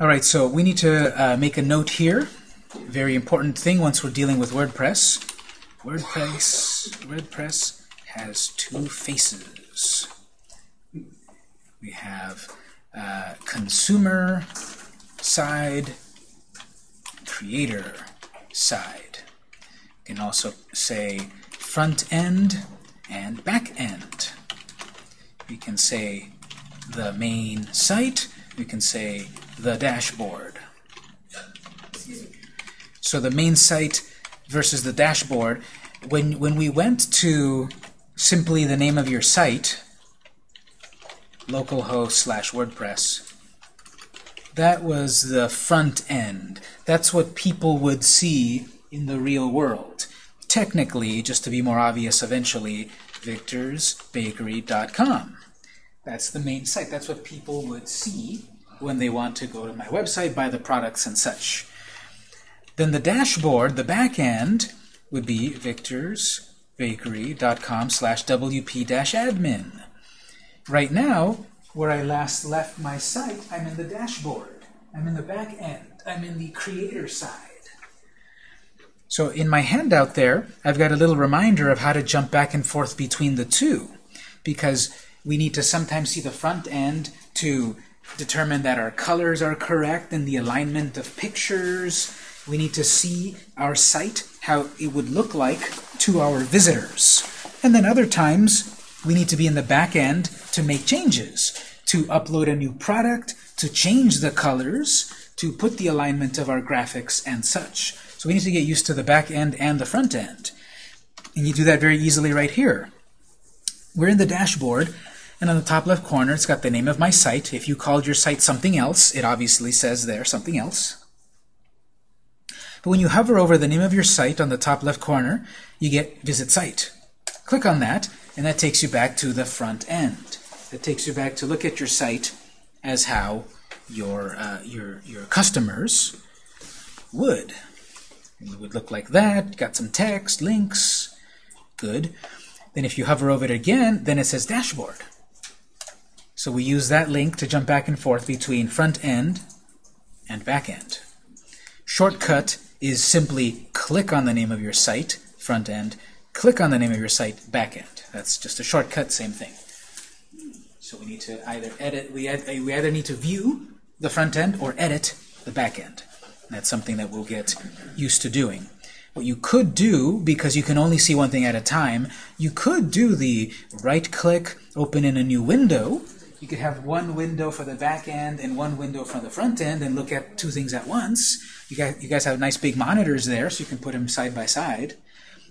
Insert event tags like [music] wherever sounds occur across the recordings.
All right, so we need to uh, make a note here. Very important thing once we're dealing with WordPress. WordPress, WordPress has two faces. We have uh, consumer side, creator side. You can also say front end and back end. We can say the main site. We can say the dashboard. So the main site versus the dashboard, when, when we went to simply the name of your site, localhost slash WordPress, that was the front end. That's what people would see in the real world. Technically, just to be more obvious eventually, victorsbakery.com. That's the main site. That's what people would see when they want to go to my website, buy the products and such. Then the dashboard, the back end, would be victorsbakery.com slash wp-admin. Right now, where I last left my site, I'm in the dashboard. I'm in the back end. I'm in the creator side. So in my handout there, I've got a little reminder of how to jump back and forth between the two. Because we need to sometimes see the front end to determine that our colors are correct and the alignment of pictures. We need to see our site, how it would look like to our visitors. And then other times, we need to be in the back end to make changes, to upload a new product, to change the colors, to put the alignment of our graphics and such. So we need to get used to the back end and the front end. And you do that very easily right here. We're in the dashboard, and on the top left corner, it's got the name of my site. If you called your site something else, it obviously says there something else. But when you hover over the name of your site on the top left corner, you get Visit Site. Click on that, and that takes you back to the front end. That takes you back to look at your site as how your, uh, your, your customers would. It would look like that, got some text, links, good. Then if you hover over it again, then it says Dashboard. So we use that link to jump back and forth between front end and back end. Shortcut is simply click on the name of your site, front end, click on the name of your site, back end. That's just a shortcut, same thing. So we need to either edit, we, we either need to view the front end or edit the back end. That's something that we'll get used to doing. What you could do, because you can only see one thing at a time, you could do the right-click, open in a new window. You could have one window for the back end and one window for the front end and look at two things at once. You guys, you guys have nice big monitors there, so you can put them side by side.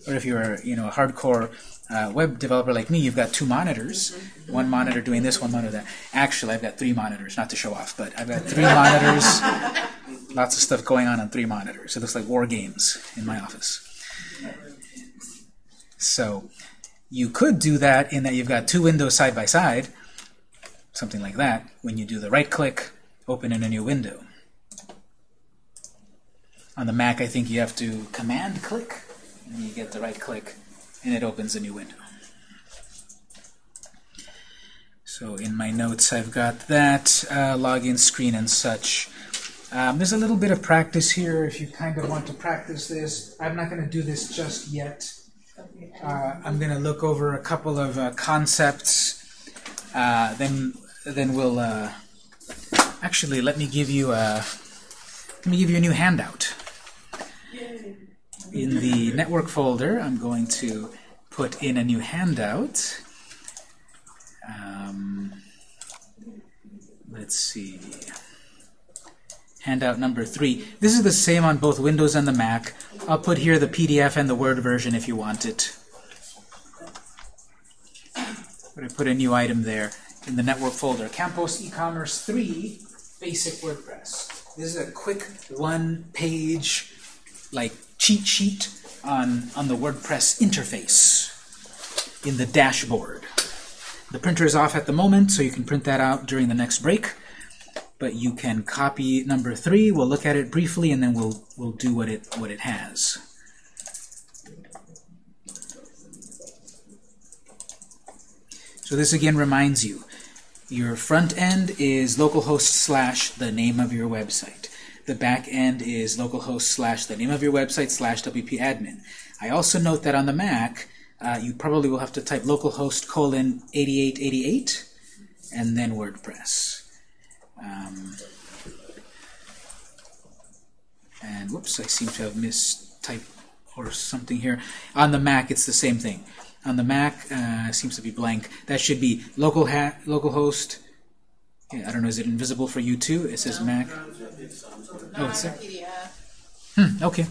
Or if you're you know, a hardcore uh, web developer like me, you've got two monitors. One monitor doing this, one monitor that. Actually, I've got three monitors, not to show off, but I've got three monitors. [laughs] Lots of stuff going on on three monitors. It looks like war games in my office. So you could do that in that you've got two windows side by side, something like that, when you do the right click, open in a new window. On the Mac, I think you have to command click, and you get the right click, and it opens a new window. So in my notes, I've got that uh, login screen and such. Um, there's a little bit of practice here if you kind of want to practice this. I'm not going to do this just yet. Uh, I'm going to look over a couple of uh, concepts. Uh, then, then we'll uh, actually let me give you a let me give you a new handout. In the network folder, I'm going to put in a new handout. Um, let's see. Handout number three. This is the same on both Windows and the Mac. I'll put here the PDF and the Word version if you want it. But I put a new item there in the network folder. Campos eCommerce 3 Basic WordPress. This is a quick one-page like cheat sheet on, on the WordPress interface in the dashboard. The printer is off at the moment, so you can print that out during the next break. But you can copy number three. We'll look at it briefly, and then we'll we'll do what it what it has. So this again reminds you, Your front end is localhost slash the name of your website. The back end is localhost slash the name of your website slash WP admin. I also note that on the Mac, uh, you probably will have to type localhost colon 8888 and then WordPress. Um, and whoops, I seem to have mistyped or something here. On the Mac, it's the same thing. On the Mac, uh, seems to be blank. That should be local ha localhost. Yeah, I don't know. Is it invisible for you too? It says Mac. Oh, it's there. Hmm, okay.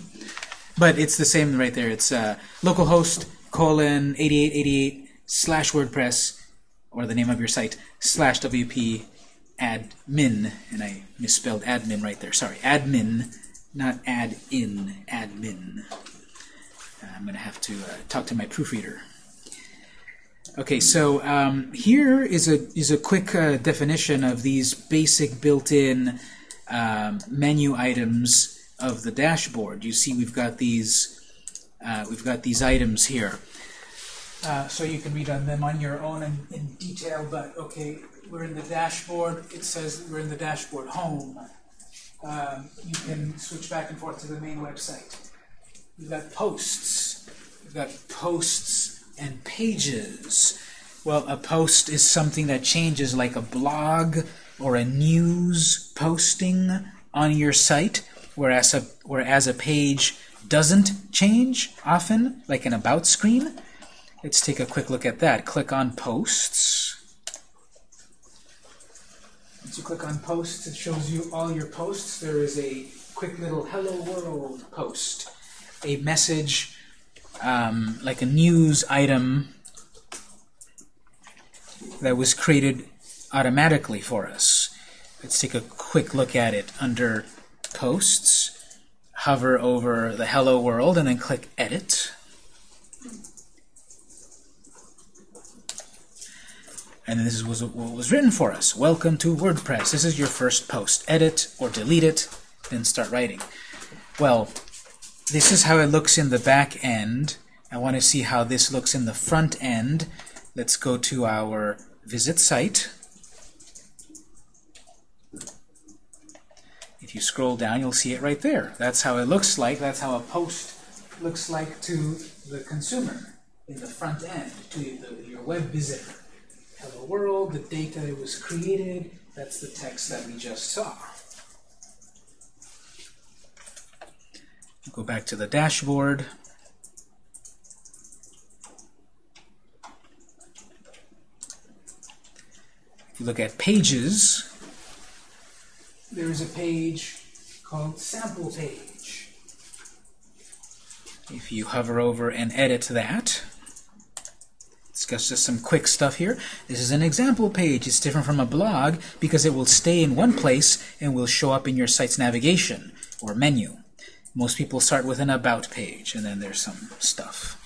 But it's the same right there. It's uh, localhost colon 8888 slash WordPress or the name of your site slash WP admin. And I misspelled admin right there. Sorry, admin, not add in, admin. Uh, I'm going to have to uh, talk to my proofreader. Okay, so um, here is a is a quick uh, definition of these basic built-in um, menu items of the dashboard. You see, we've got these uh, we've got these items here, uh, so you can read on them on your own in, in detail. But okay, we're in the dashboard. It says we're in the dashboard home. Um, you can switch back and forth to the main website. We've got posts. We've got posts and pages. Well, a post is something that changes like a blog or a news posting on your site, whereas a, whereas a page doesn't change often, like an About screen. Let's take a quick look at that. Click on Posts. Once you click on Posts, it shows you all your posts. There is a quick little Hello World post, a message um, like a news item that was created automatically for us. Let's take a quick look at it under Posts. Hover over the Hello World and then click Edit. And this is what was written for us. Welcome to WordPress. This is your first post. Edit or delete it, then start writing. Well, this is how it looks in the back end. I want to see how this looks in the front end. Let's go to our visit site. If you scroll down, you'll see it right there. That's how it looks like. That's how a post looks like to the consumer in the front end, to the, your web visitor. Hello world, the date that it was created, that's the text that we just saw. Go back to the dashboard. If you look at pages, there is a page called sample page. If you hover over and edit that, it's just some quick stuff here. This is an example page. It's different from a blog because it will stay in one place and will show up in your site's navigation or menu. Most people start with an About page, and then there's some stuff.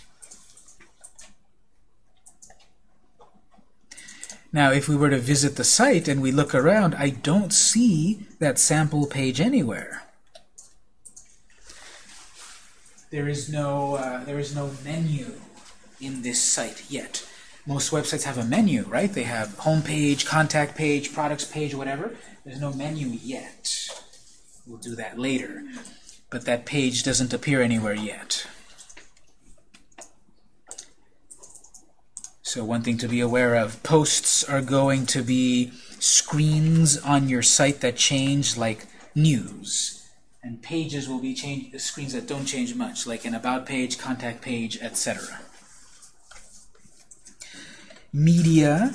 Now, if we were to visit the site and we look around, I don't see that sample page anywhere. There is no, uh, there is no menu in this site yet. Most websites have a menu, right? They have home page, contact page, products page, whatever. There's no menu yet. We'll do that later but that page doesn't appear anywhere yet. So one thing to be aware of, posts are going to be screens on your site that change like news. And pages will be change, screens that don't change much, like an About page, Contact page, etc. Media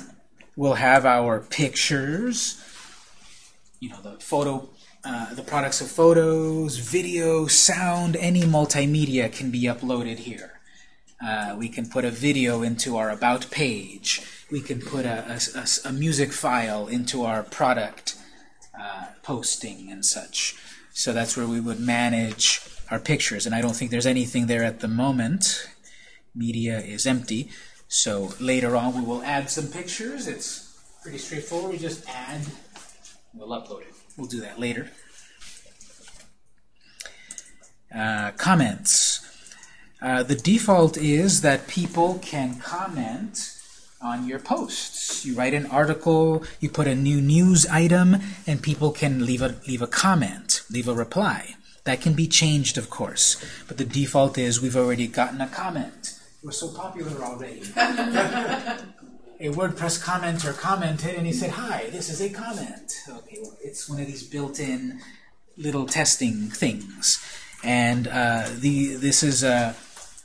will have our pictures, you know, the photo uh, the products of photos, video, sound, any multimedia can be uploaded here. Uh, we can put a video into our About page. We can put a, a, a music file into our product uh, posting and such. So that's where we would manage our pictures. And I don't think there's anything there at the moment. Media is empty. So later on we will add some pictures. It's pretty straightforward. We just add, we'll upload it. We'll do that later. Uh, comments. Uh, the default is that people can comment on your posts. You write an article, you put a new news item, and people can leave a, leave a comment, leave a reply. That can be changed, of course, but the default is we've already gotten a comment. We're so popular already. [laughs] a WordPress commenter commented and he said, hi, this is a comment. Okay, well, it's one of these built-in little testing things. And uh, the this is a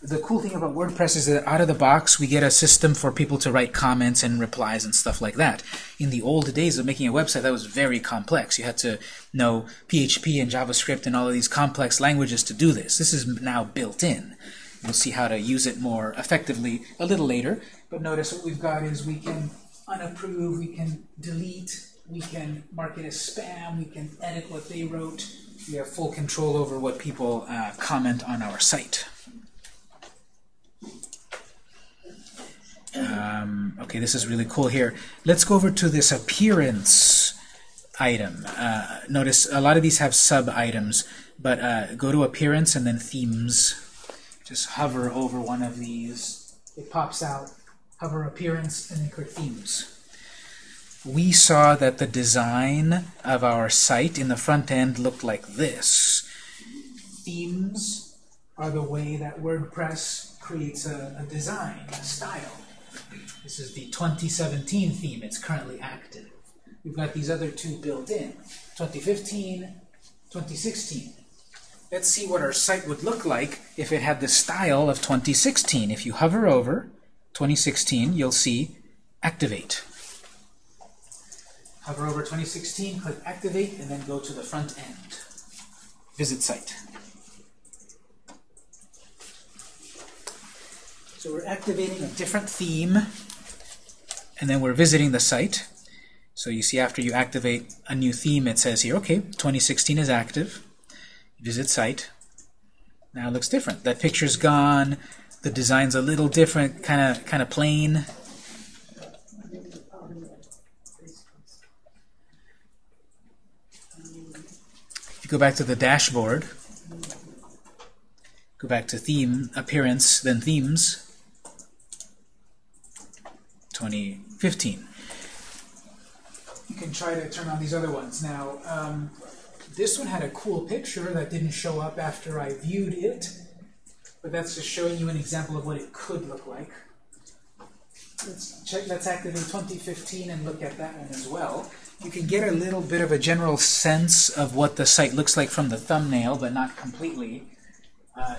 the cool thing about WordPress is that out of the box we get a system for people to write comments and replies and stuff like that. In the old days of making a website, that was very complex. You had to know PHP and JavaScript and all of these complex languages to do this. This is now built in. We'll see how to use it more effectively a little later. But notice what we've got is we can unapprove, we can delete, we can mark it as spam, we can edit what they wrote. We have full control over what people uh, comment on our site. Um, okay, this is really cool here. Let's go over to this appearance item. Uh, notice a lot of these have sub-items, but uh, go to appearance and then themes. Just hover over one of these. It pops out. Hover appearance and then click themes. We saw that the design of our site in the front end looked like this. Themes are the way that WordPress creates a, a design, a style. This is the 2017 theme. It's currently active. We've got these other two built in. 2015, 2016. Let's see what our site would look like if it had the style of 2016. If you hover over 2016, you'll see Activate. Hover over 2016, click Activate, and then go to the front end. Visit site. So we're activating a different theme, and then we're visiting the site. So you see after you activate a new theme, it says here, okay, 2016 is active. Visit site. Now it looks different. That picture's gone. The design's a little different, kind of kind of plain. If you go back to the dashboard, go back to theme, appearance, then themes, 2015. You can try to turn on these other ones. Now, um, this one had a cool picture that didn't show up after I viewed it, but that's just showing you an example of what it could look like. Let's check. Let's activate 2015 and look at that one as well. You can get a little bit of a general sense of what the site looks like from the thumbnail, but not completely. Uh,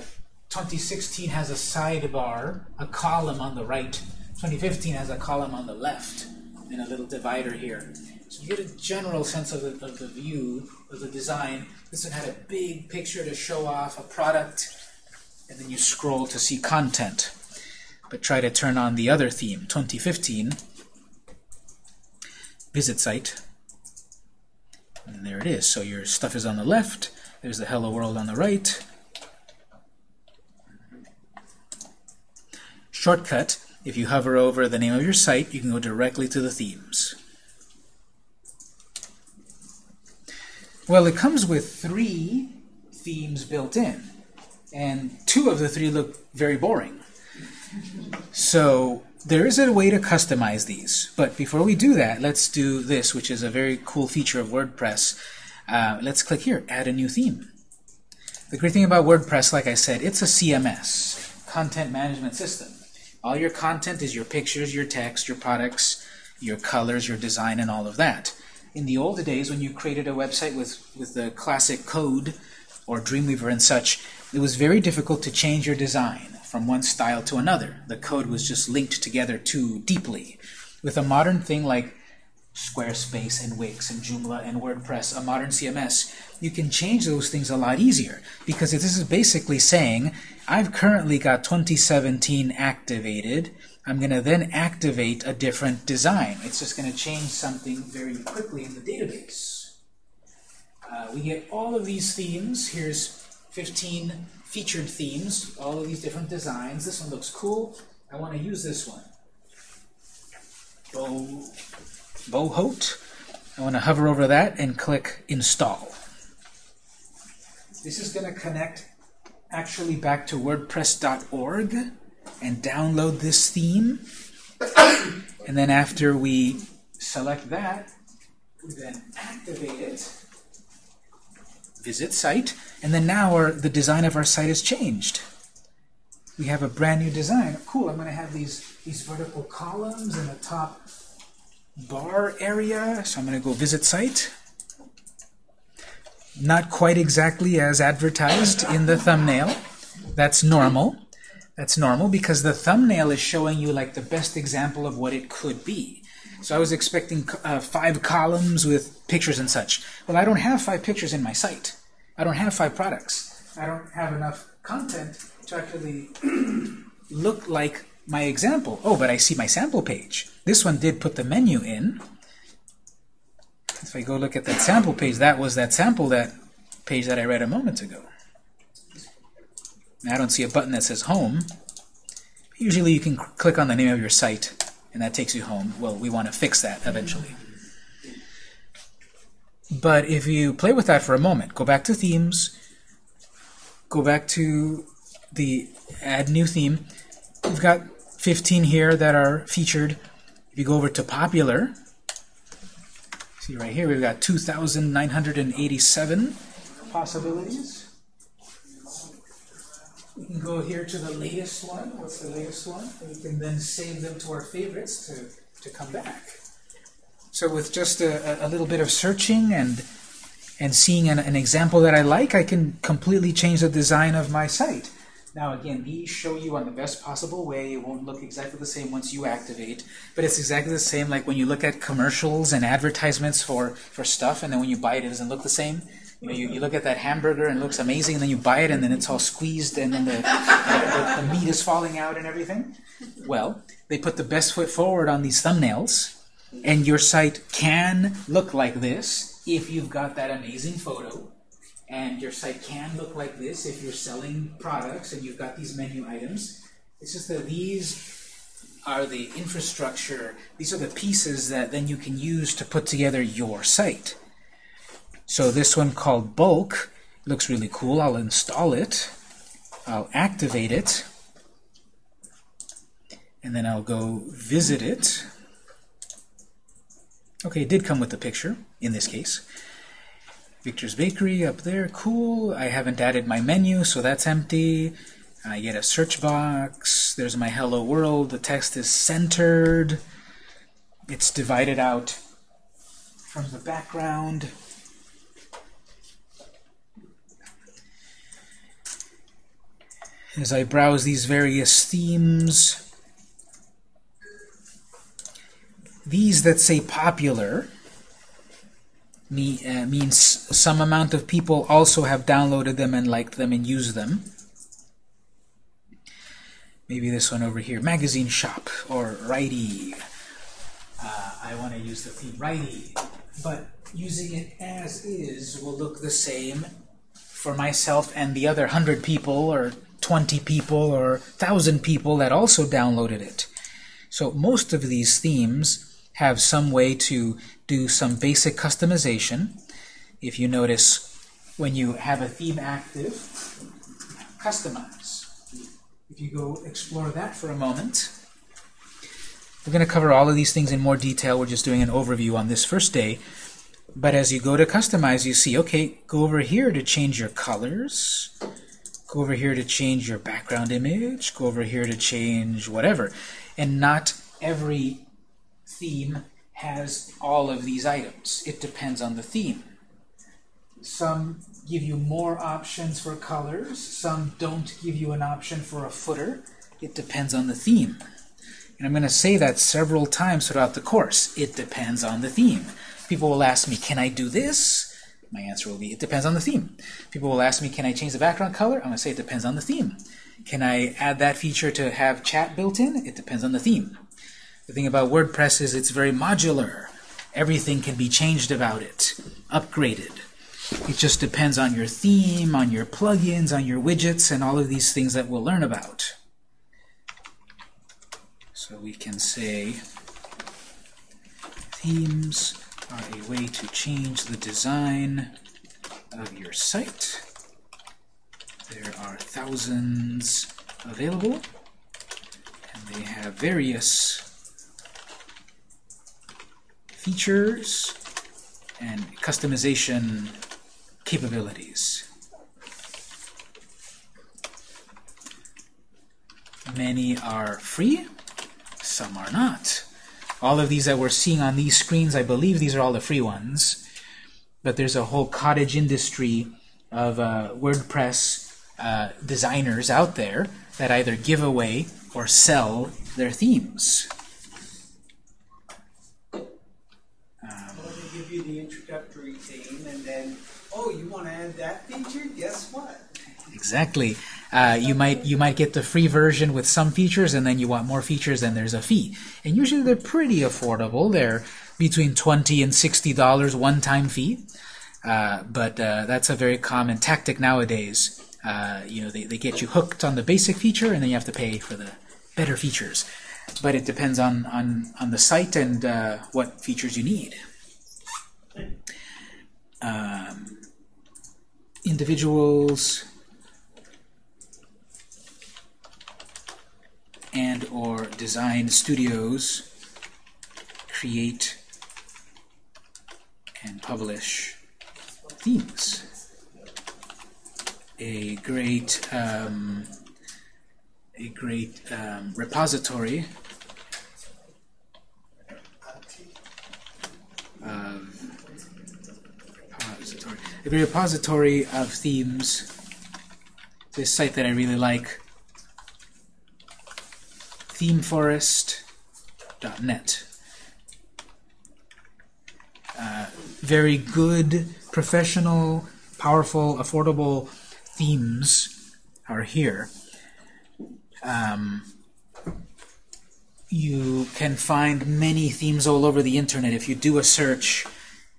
2016 has a sidebar, a column on the right. 2015 has a column on the left, and a little divider here. So you get a general sense of the, of the view, of the design. This one had a big picture to show off a product, and then you scroll to see content. But try to turn on the other theme, 2015, visit site, and there it is. So your stuff is on the left, there's the hello world on the right. Shortcut, if you hover over the name of your site, you can go directly to the themes. Well, it comes with three themes built in, and two of the three look very boring. So there is a way to customize these, but before we do that, let's do this, which is a very cool feature of WordPress. Uh, let's click here, add a new theme. The great thing about WordPress, like I said, it's a CMS, content management system. All your content is your pictures, your text, your products, your colors, your design, and all of that. In the old days, when you created a website with, with the classic code or Dreamweaver and such, it was very difficult to change your design from one style to another. The code was just linked together too deeply. With a modern thing like Squarespace and Wix and Joomla and WordPress, a modern CMS, you can change those things a lot easier because this is basically saying I've currently got 2017 activated. I'm going to then activate a different design. It's just going to change something very quickly in the database. Uh, we get all of these themes. Here's 15 featured themes, all of these different designs. This one looks cool. I want to use this one. Bow, Bohote. I want to hover over that and click Install. This is going to connect actually back to WordPress.org and download this theme. And then after we select that, we then activate it, visit site, and then now our, the design of our site has changed. We have a brand new design. Cool, I'm going to have these, these vertical columns in the top bar area. So I'm going to go visit site. Not quite exactly as advertised in the thumbnail. That's normal. That's normal because the thumbnail is showing you like the best example of what it could be. So I was expecting uh, five columns with pictures and such. Well, I don't have five pictures in my site. I don't have five products. I don't have enough content to actually [clears throat] look like my example. Oh, but I see my sample page. This one did put the menu in. If I go look at that sample page, that was that sample that page that I read a moment ago. I don't see a button that says home. Usually you can click on the name of your site and that takes you home. Well, we want to fix that eventually. But if you play with that for a moment, go back to themes, go back to the add new theme. We've got 15 here that are featured. If you go over to popular, see right here, we've got 2,987 possibilities. We can go here to the latest one. What's the latest one? And we can then save them to our favorites to, to come back. So with just a, a little bit of searching and and seeing an, an example that I like, I can completely change the design of my site. Now again, these show you on the best possible way. It won't look exactly the same once you activate, but it's exactly the same like when you look at commercials and advertisements for, for stuff, and then when you buy it, it doesn't look the same. You know, you, you look at that hamburger and it looks amazing, and then you buy it, and then it's all squeezed, and then the, the, the meat is falling out and everything. Well, they put the best foot forward on these thumbnails, and your site can look like this if you've got that amazing photo. And your site can look like this if you're selling products and you've got these menu items. It's just that these are the infrastructure, these are the pieces that then you can use to put together your site. So this one called bulk looks really cool. I'll install it. I'll activate it. And then I'll go visit it. Okay, it did come with the picture, in this case. Victor's Bakery up there, cool. I haven't added my menu, so that's empty. I get a search box. There's my hello world. The text is centered. It's divided out from the background. As I browse these various themes, these that say popular me, uh, means some amount of people also have downloaded them and liked them and used them. Maybe this one over here, magazine shop or righty. Uh, I want to use the theme righty, but using it as is will look the same for myself and the other 100 people or 20 people or 1,000 people that also downloaded it. So most of these themes have some way to do some basic customization. If you notice, when you have a theme active, customize. If you go explore that for a moment, we're going to cover all of these things in more detail. We're just doing an overview on this first day. But as you go to customize, you see, okay, go over here to change your colors. Go over here to change your background image. Go over here to change whatever. And not every theme has all of these items. It depends on the theme. Some give you more options for colors. Some don't give you an option for a footer. It depends on the theme. And I'm going to say that several times throughout the course. It depends on the theme. People will ask me, can I do this? My answer will be, it depends on the theme. People will ask me, can I change the background color? I'm going to say, it depends on the theme. Can I add that feature to have chat built in? It depends on the theme. The thing about WordPress is it's very modular. Everything can be changed about it, upgraded. It just depends on your theme, on your plugins, on your widgets, and all of these things that we'll learn about. So we can say themes are a way to change the design of your site. There are thousands available, and they have various features and customization capabilities. Many are free, some are not. All of these that we're seeing on these screens, I believe these are all the free ones. But there's a whole cottage industry of uh, WordPress uh, designers out there that either give away or sell their themes. Well, they give you the introductory theme, and then, oh, you want to add that feature? Guess what? Exactly. Uh, you might you might get the free version with some features, and then you want more features, and there's a fee. And usually they're pretty affordable. They're between twenty and sixty dollars one-time fee. Uh, but uh, that's a very common tactic nowadays. Uh, you know, they, they get you hooked on the basic feature, and then you have to pay for the better features. But it depends on on on the site and uh, what features you need. Um, individuals and or design studios create and publish themes. A great um, a great um, repository of repository a great repository of themes. This site that I really like themeforest.net. Uh, very good, professional, powerful, affordable themes are here. Um, you can find many themes all over the internet. If you do a search,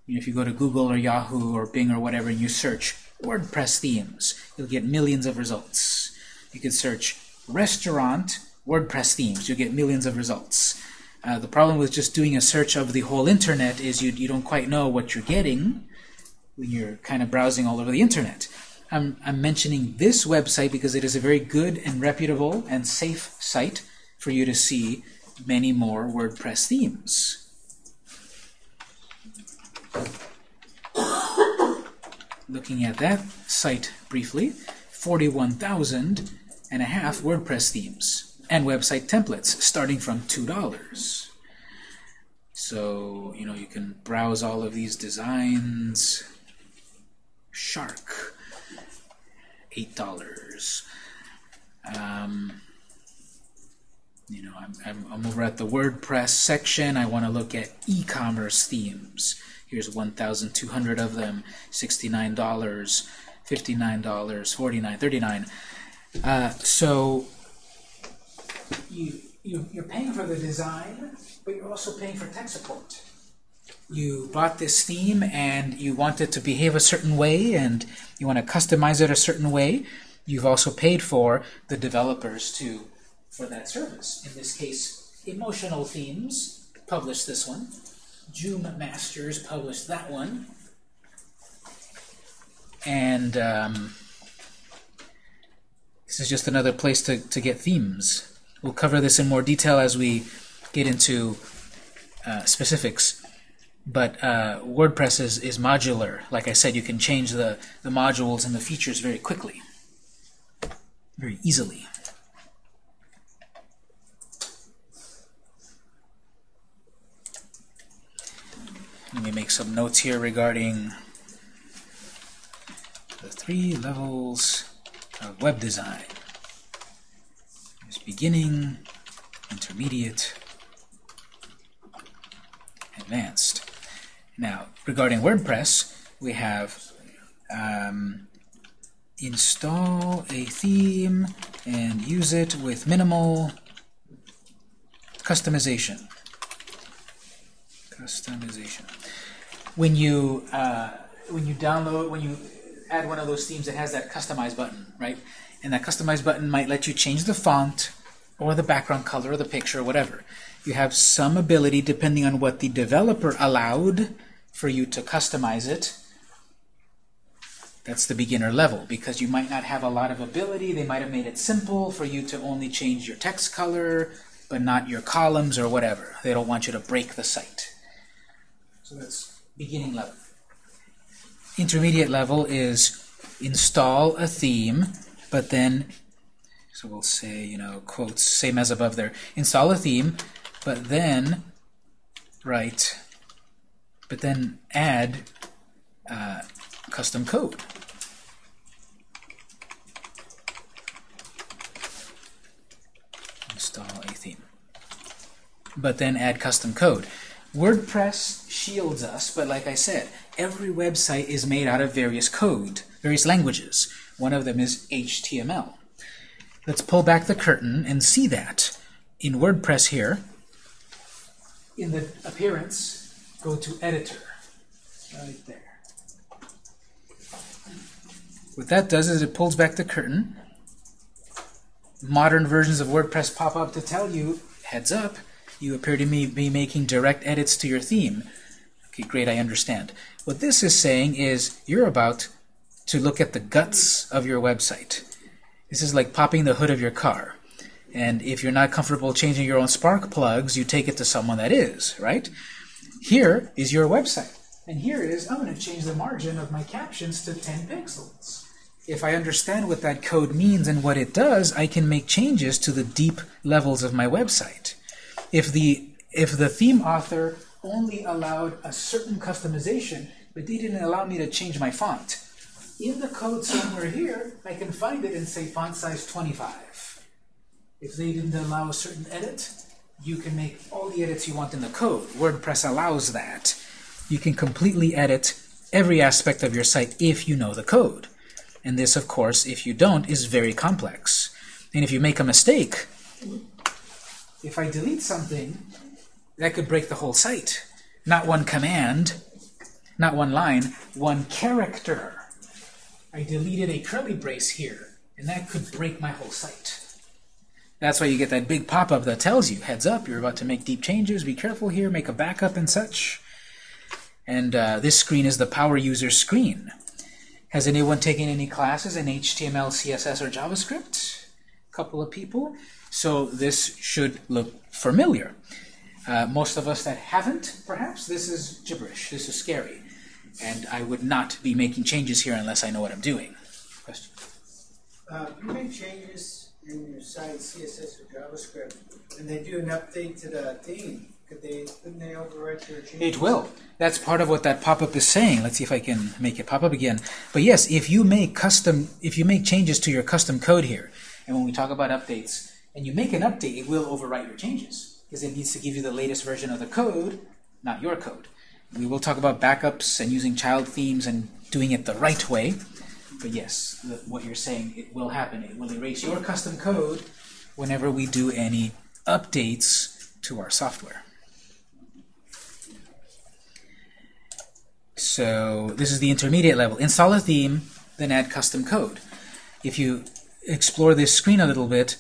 you know, if you go to Google or Yahoo or Bing or whatever and you search WordPress themes, you'll get millions of results. You can search restaurant WordPress themes. You get millions of results. Uh, the problem with just doing a search of the whole internet is you, you don't quite know what you're getting when you're kind of browsing all over the internet. I'm, I'm mentioning this website because it is a very good and reputable and safe site for you to see many more WordPress themes. Looking at that site briefly, 41,000 and a half WordPress themes and website templates starting from $2. So, you know, you can browse all of these designs. Shark, $8. Um, you know, I'm, I'm, I'm over at the WordPress section. I want to look at e-commerce themes. Here's 1,200 of them, $69, $59, $49, $39. Uh, so you, you, you're paying for the design, but you're also paying for tech support. You bought this theme and you want it to behave a certain way and you want to customize it a certain way. You've also paid for the developers to for that service. In this case, Emotional Themes published this one. Joom Masters published that one. And um, this is just another place to, to get themes. We'll cover this in more detail as we get into uh, specifics. But uh, WordPress is, is modular. Like I said, you can change the, the modules and the features very quickly, very easily. Let me make some notes here regarding the three levels of web design beginning, intermediate, advanced. Now, regarding WordPress, we have um, install a theme and use it with minimal customization. Customization. When you uh, when you download, when you add one of those themes, it has that customize button, right? And that customize button might let you change the font or the background color or the picture or whatever. You have some ability, depending on what the developer allowed, for you to customize it. That's the beginner level, because you might not have a lot of ability. They might have made it simple for you to only change your text color, but not your columns or whatever. They don't want you to break the site. So that's beginning level. Intermediate level is install a theme, but then, so we'll say, you know, quotes, same as above there, install a theme, but then write, but then add uh, custom code. Install a theme. But then add custom code. WordPress shields us, but like I said, every website is made out of various code, various languages. One of them is HTML. Let's pull back the curtain and see that. In WordPress here, in the appearance, go to editor, right there. What that does is it pulls back the curtain. Modern versions of WordPress pop up to tell you, heads up, you appear to me be making direct edits to your theme. Okay, great, I understand. What this is saying is you're about to look at the guts of your website. This is like popping the hood of your car. And if you're not comfortable changing your own spark plugs, you take it to someone that is, right? Here is your website. And here is, I'm going to change the margin of my captions to 10 pixels. If I understand what that code means and what it does, I can make changes to the deep levels of my website. If the, if the theme author only allowed a certain customization, but they didn't allow me to change my font, in the code somewhere here, I can find it and say font size 25. If they didn't allow a certain edit, you can make all the edits you want in the code. WordPress allows that. You can completely edit every aspect of your site if you know the code. And this, of course, if you don't, is very complex. And if you make a mistake, if I delete something, that could break the whole site. Not one command, not one line, one character. I deleted a curly brace here, and that could break my whole site. That's why you get that big pop-up that tells you, heads up, you're about to make deep changes, be careful here, make a backup and such. And uh, this screen is the power user screen. Has anyone taken any classes in HTML, CSS, or JavaScript? A couple of people. So this should look familiar. Uh, most of us that haven't, perhaps, this is gibberish. This is scary. And I would not be making changes here unless I know what I'm doing. Question? Uh, you make changes in your site, CSS or JavaScript, and they do an update to the theme. Could they, couldn't they overwrite your changes? It will. That's part of what that pop-up is saying. Let's see if I can make it pop up again. But yes, if you make custom, if you make changes to your custom code here, and when we talk about updates, and you make an update, it will overwrite your changes because it needs to give you the latest version of the code, not your code. We will talk about backups and using child themes and doing it the right way. But yes, the, what you're saying, it will happen. It will erase your custom code whenever we do any updates to our software. So this is the intermediate level. Install a theme, then add custom code. If you explore this screen a little bit,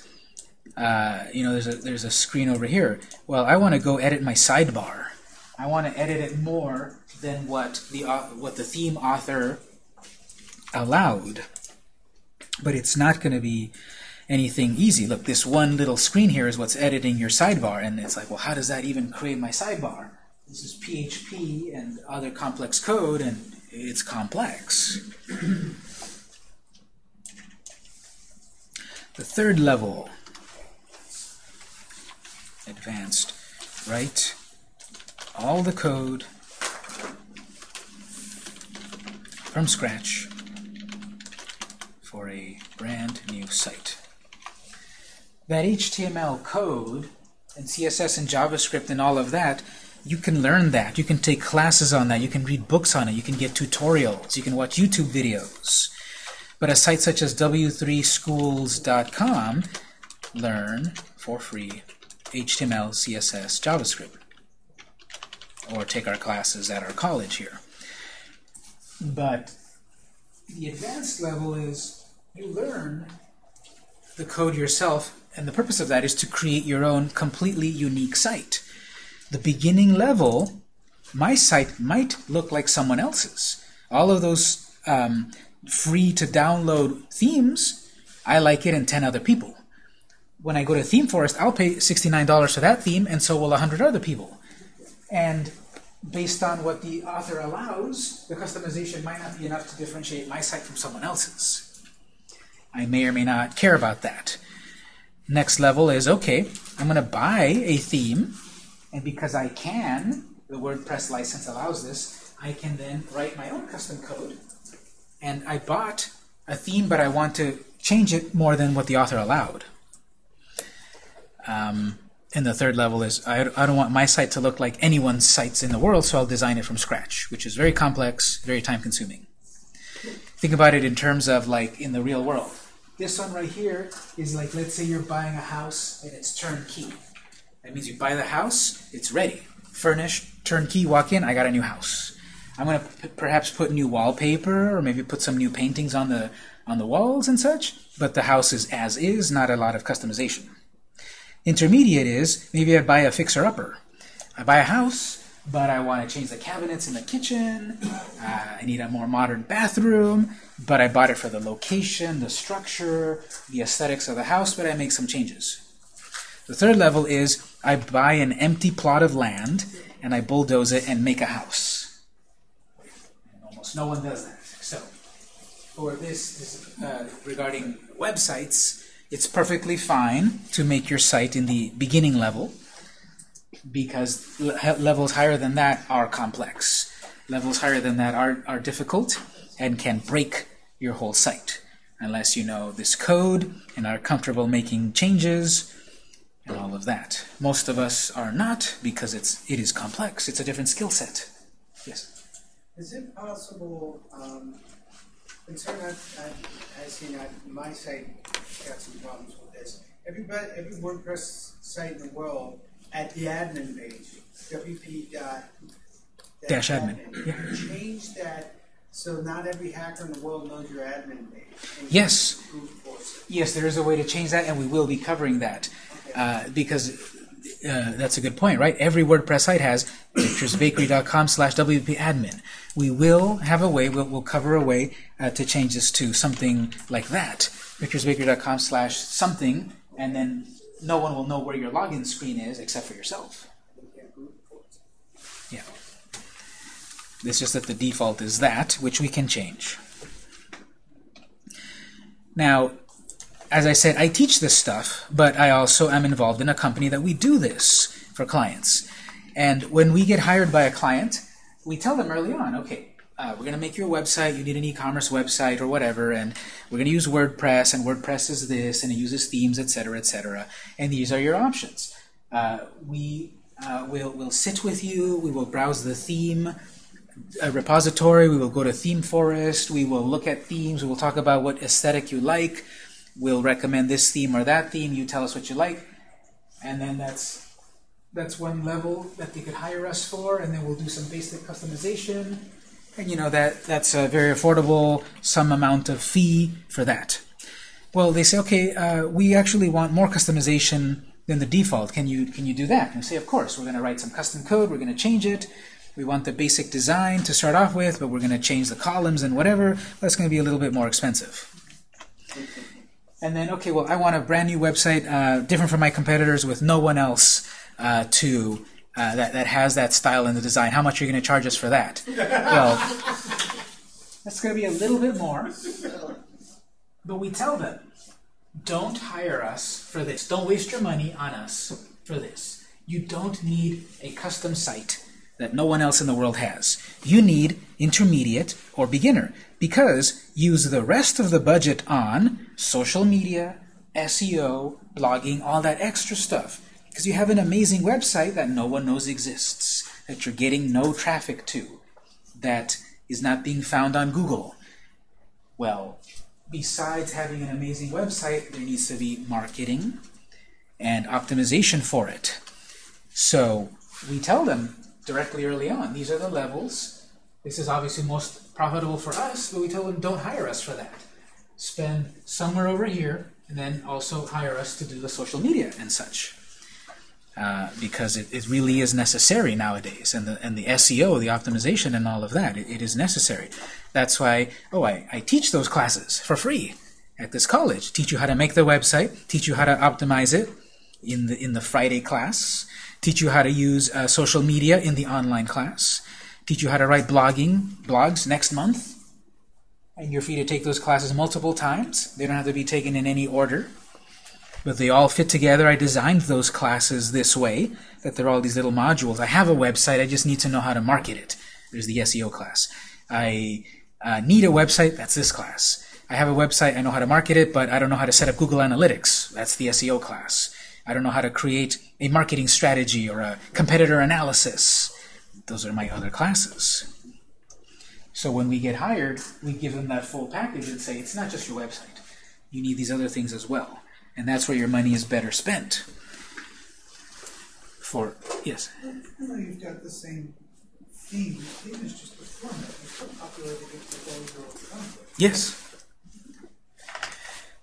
uh, you know, there's a, there's a screen over here. Well, I want to go edit my sidebar. I want to edit it more than what the, uh, what the theme author allowed. But it's not going to be anything easy. Look, this one little screen here is what's editing your sidebar, and it's like, well, how does that even create my sidebar? This is PHP and other complex code, and it's complex. [clears throat] the third level advanced. Write all the code from scratch for a brand new site. That HTML code and CSS and JavaScript and all of that, you can learn that. You can take classes on that. You can read books on it. You can get tutorials. You can watch YouTube videos. But a site such as w3schools.com, learn for free HTML, CSS, JavaScript, or take our classes at our college here. But the advanced level is you learn the code yourself, and the purpose of that is to create your own completely unique site. The beginning level, my site might look like someone else's. All of those um, free to download themes, I like it and 10 other people when I go to ThemeForest, I'll pay $69 for that theme, and so will 100 other people. And based on what the author allows, the customization might not be enough to differentiate my site from someone else's. I may or may not care about that. Next level is, okay, I'm going to buy a theme, and because I can, the WordPress license allows this, I can then write my own custom code. And I bought a theme, but I want to change it more than what the author allowed. Um, and the third level is I, I don't want my site to look like anyone's sites in the world, so I'll design it from scratch, which is very complex, very time consuming. Think about it in terms of like in the real world. This one right here is like, let's say you're buying a house and it's turnkey. That means you buy the house, it's ready. Furnished, turnkey, walk in, I got a new house. I'm going to perhaps put new wallpaper or maybe put some new paintings on the on the walls and such, but the house is as is, not a lot of customization. Intermediate is maybe I buy a fixer-upper. I buy a house, but I want to change the cabinets in the kitchen. Uh, I need a more modern bathroom, but I bought it for the location, the structure, the aesthetics of the house, but I make some changes. The third level is I buy an empty plot of land and I bulldoze it and make a house. And almost no one does that. So, for this, uh, regarding websites, it's perfectly fine to make your site in the beginning level because levels higher than that are complex. Levels higher than that are, are difficult and can break your whole site unless you know this code and are comfortable making changes and all of that. Most of us are not because it's it is complex. It's a different skill set. Yes. Is it possible? Um, concern I've, I've, I've seen on my site got some problems with this. Everybody, every WordPress site in the world at the admin page, wp dot Dash admin. Yeah. Change that so not every hacker in the world knows your admin page. Yes. Yes, there is a way to change that, and we will be covering that uh, because uh, that's a good point, right? Every WordPress site has victorsbakery.com slash wp-admin. We will have a way, we'll, we'll cover a way uh, to change this to something like that victorsbakery.com slash something, and then no one will know where your login screen is except for yourself. Yeah. It's just that the default is that, which we can change. Now, as I said, I teach this stuff, but I also am involved in a company that we do this for clients. And when we get hired by a client, we tell them early on, okay, uh, we're going to make your website, you need an e-commerce website or whatever, and we're going to use WordPress, and WordPress is this, and it uses themes, etc., etc., and these are your options. Uh, we uh, will will sit with you, we will browse the theme repository, we will go to Theme Forest, we will look at themes, we will talk about what aesthetic you like, we'll recommend this theme or that theme, you tell us what you like, and then that's that's one level that they could hire us for, and then we'll do some basic customization, and you know that that's a very affordable, some amount of fee for that. Well, they say, okay, uh, we actually want more customization than the default. Can you can you do that? And say, of course. We're going to write some custom code. We're going to change it. We want the basic design to start off with, but we're going to change the columns and whatever. That's going to be a little bit more expensive. And then, okay, well, I want a brand new website, uh, different from my competitors, with no one else uh, to uh, that, that has that style in the design. How much are you going to charge us for that? [laughs] well, that's going to be a little bit more. But we tell them, don't hire us for this. Don't waste your money on us for this. You don't need a custom site that no one else in the world has. You need intermediate or beginner because use the rest of the budget on social media, SEO, blogging, all that extra stuff because you have an amazing website that no one knows exists, that you're getting no traffic to, that is not being found on Google. Well, besides having an amazing website, there needs to be marketing and optimization for it. So we tell them directly early on, these are the levels. This is obviously most profitable for us, but we tell them don't hire us for that. Spend somewhere over here, and then also hire us to do the social media and such. Uh, because it, it really is necessary nowadays, and the and the SEO, the optimization, and all of that, it, it is necessary. That's why, oh, I, I teach those classes for free at this college. Teach you how to make the website, teach you how to optimize it in the in the Friday class, teach you how to use uh, social media in the online class, teach you how to write blogging blogs next month, and you're free to take those classes multiple times. They don't have to be taken in any order, but they all fit together. I designed those classes this way, that they're all these little modules. I have a website, I just need to know how to market it. There's the SEO class. I uh, need a website, that's this class. I have a website, I know how to market it, but I don't know how to set up Google Analytics. That's the SEO class. I don't know how to create a marketing strategy or a competitor analysis. Those are my other classes. So when we get hired, we give them that full package and say, it's not just your website. You need these other things as well. And that's where your money is better spent. For, yes? I know you've got the same theme. The theme is just the format. You still populated it with all your. Yes.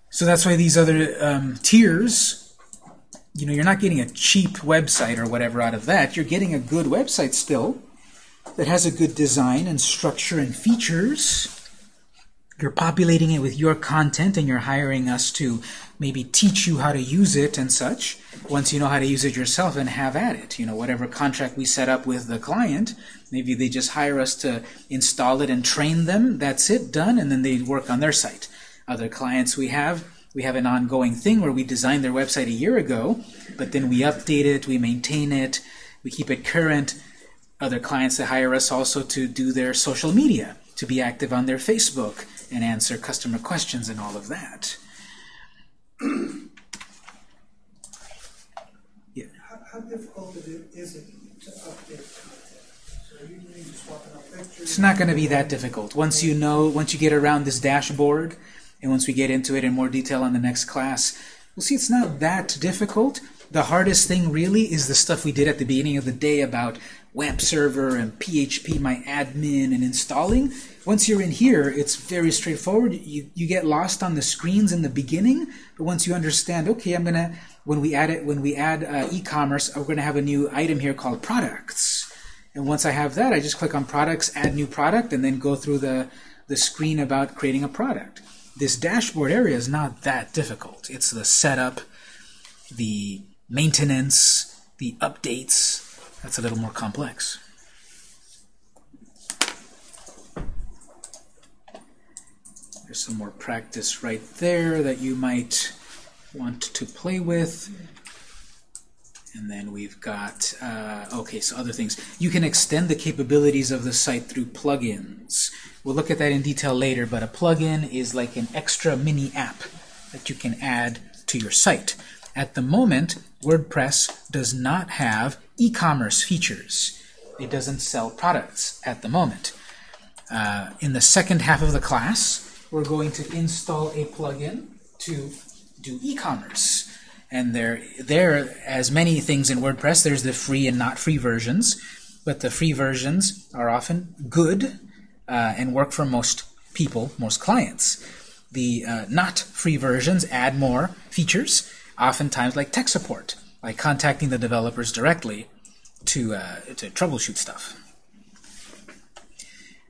So that's why these other um, tiers, you know, you're not getting a cheap website or whatever out of that. You're getting a good website still that has a good design and structure and features. You're populating it with your content and you're hiring us to maybe teach you how to use it and such. Once you know how to use it yourself and have at it. You know, whatever contract we set up with the client, maybe they just hire us to install it and train them. That's it, done, and then they work on their site. Other clients we have, we have an ongoing thing where we designed their website a year ago, but then we update it, we maintain it, we keep it current. Other clients that hire us also to do their social media, to be active on their Facebook and answer customer questions and all of that. [clears throat] How, how difficult is it to update content? So are you doing just swapping out pictures? It's not going to be that difficult. Once you know, once you get around this dashboard, and once we get into it in more detail on the next class, we'll see it's not that difficult. The hardest thing really is the stuff we did at the beginning of the day about web server and PHP my admin and installing. Once you're in here, it's very straightforward. You, you get lost on the screens in the beginning, but once you understand, okay, I'm gonna when we add it when we add uh, e-commerce, we're gonna have a new item here called products. And once I have that, I just click on products, add new product, and then go through the, the screen about creating a product. This dashboard area is not that difficult. It's the setup, the maintenance, the updates. That's a little more complex. There's some more practice right there that you might want to play with. And then we've got, uh, okay, so other things. You can extend the capabilities of the site through plugins. We'll look at that in detail later, but a plugin is like an extra mini app that you can add to your site. At the moment, WordPress does not have e-commerce features. It doesn't sell products at the moment. Uh, in the second half of the class, we're going to install a plugin to do e-commerce. And there, there, as many things in WordPress, there's the free and not free versions. But the free versions are often good uh, and work for most people, most clients. The uh, not free versions add more features, oftentimes like tech support, like contacting the developers directly to, uh, to troubleshoot stuff.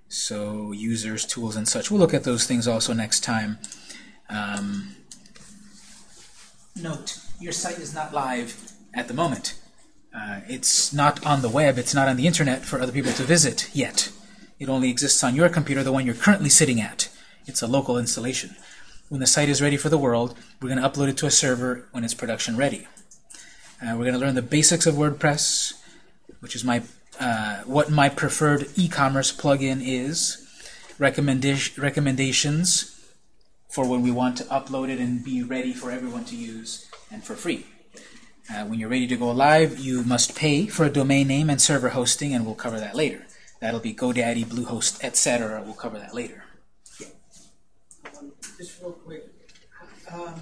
So users, tools, and such. We'll look at those things also next time. Um, note, your site is not live at the moment. Uh, it's not on the web, it's not on the internet for other people to visit yet. It only exists on your computer, the one you're currently sitting at. It's a local installation. When the site is ready for the world, we're going to upload it to a server when it's production ready. Uh, we're going to learn the basics of WordPress, which is my uh, what my preferred e-commerce plugin is, recommenda recommendations for when we want to upload it and be ready for everyone to use and for free. Uh, when you're ready to go live, you must pay for a domain name and server hosting, and we'll cover that later. That'll be GoDaddy, Bluehost, etc. We'll cover that later. Um, Just real quick, um,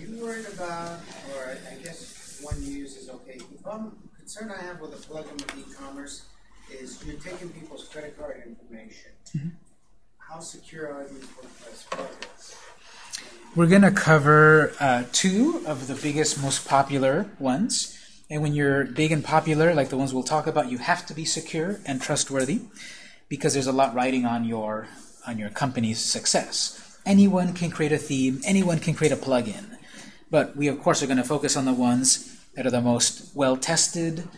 you worried about, or I guess one you use is okay, the problem, concern I have with a plugin with e-commerce is you're taking people's credit card information. How secure are these WordPress plugins? We're going to cover uh, two of the biggest, most popular ones. And when you're big and popular, like the ones we'll talk about, you have to be secure and trustworthy because there's a lot riding on your on your company's success. Anyone can create a theme, anyone can create a plugin. But we, of course, are going to focus on the ones that are the most well-tested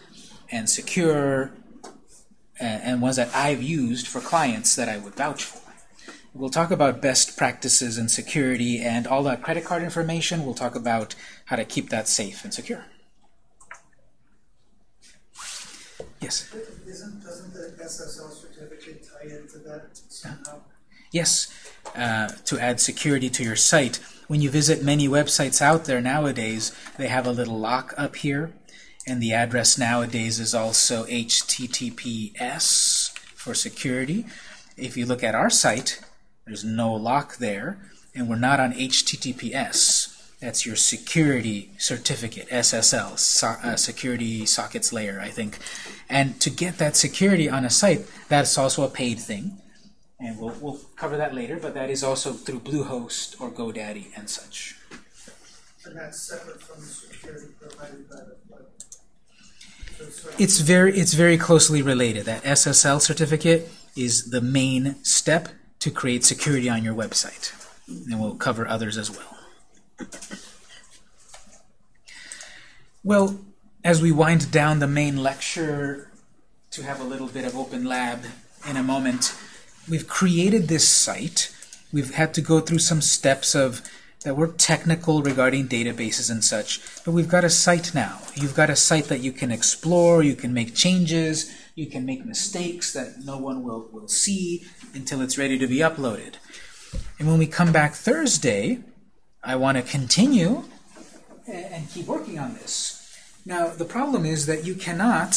and secure and, and ones that I've used for clients that I would vouch for. We'll talk about best practices and security and all that credit card information. We'll talk about how to keep that safe and secure. Yes? Isn't, doesn't the SSL certificate tie into that somehow? Yes, uh, to add security to your site. When you visit many websites out there nowadays, they have a little lock up here, and the address nowadays is also HTTPS for security. If you look at our site, there's no lock there, and we're not on HTTPS. That's your security certificate, SSL, so, uh, security sockets layer, I think. And to get that security on a site, that's also a paid thing. And we'll, we'll cover that later, but that is also through Bluehost or GoDaddy and such. And that's separate from the security provided by the web. So it's sort of- It's very, it's very closely related. That SSL certificate is the main step to create security on your website. And we'll cover others as well. Well, as we wind down the main lecture to have a little bit of open lab in a moment, we've created this site. We've had to go through some steps of that were technical regarding databases and such, but we've got a site now. You've got a site that you can explore, you can make changes, you can make mistakes that no one will, will see until it's ready to be uploaded. And when we come back Thursday, I want to continue and, keep working on this. Now, the problem is that you cannot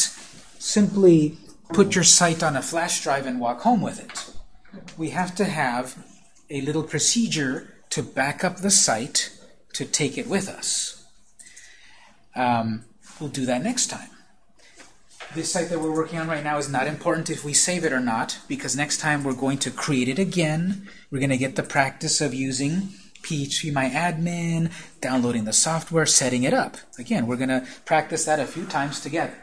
simply put your site on a flash drive and walk home with it. We have to have a little procedure to back up the site to take it with us. Um, we'll do that next time. This site that we're working on right now is not important if we save it or not, because next time we're going to create it again. We're going to get the practice of using PHPMyAdmin, downloading the software, setting it up. Again, we're going to practice that a few times together.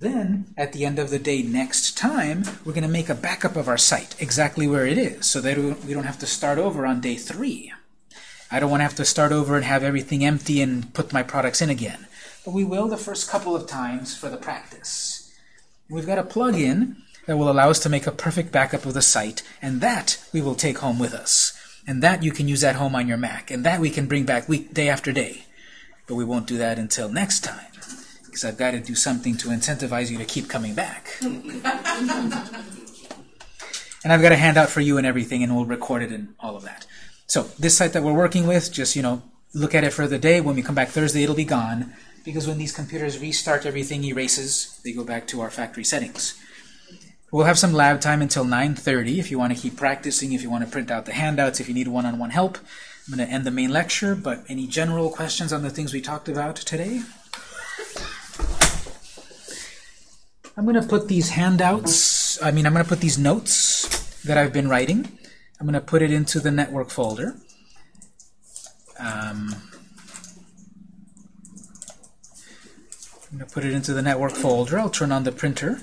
Then, at the end of the day next time, we're going to make a backup of our site, exactly where it is, so that we don't have to start over on day three. I don't want to have to start over and have everything empty and put my products in again. But we will the first couple of times for the practice. We've got a plugin that will allow us to make a perfect backup of the site, and that we will take home with us. And that you can use at home on your Mac, and that we can bring back week day after day. But we won't do that until next time because I've got to do something to incentivize you to keep coming back. [laughs] and I've got a handout for you and everything, and we'll record it and all of that. So this site that we're working with, just you know, look at it for the day. When we come back Thursday, it'll be gone because when these computers restart, everything erases. They go back to our factory settings. We'll have some lab time until 9.30 if you want to keep practicing, if you want to print out the handouts, if you need one-on-one help. I'm going to end the main lecture, but any general questions on the things we talked about today? I'm going to put these handouts, I mean, I'm going to put these notes that I've been writing, I'm going to put it into the network folder. Um, I'm going to put it into the network folder. I'll turn on the printer.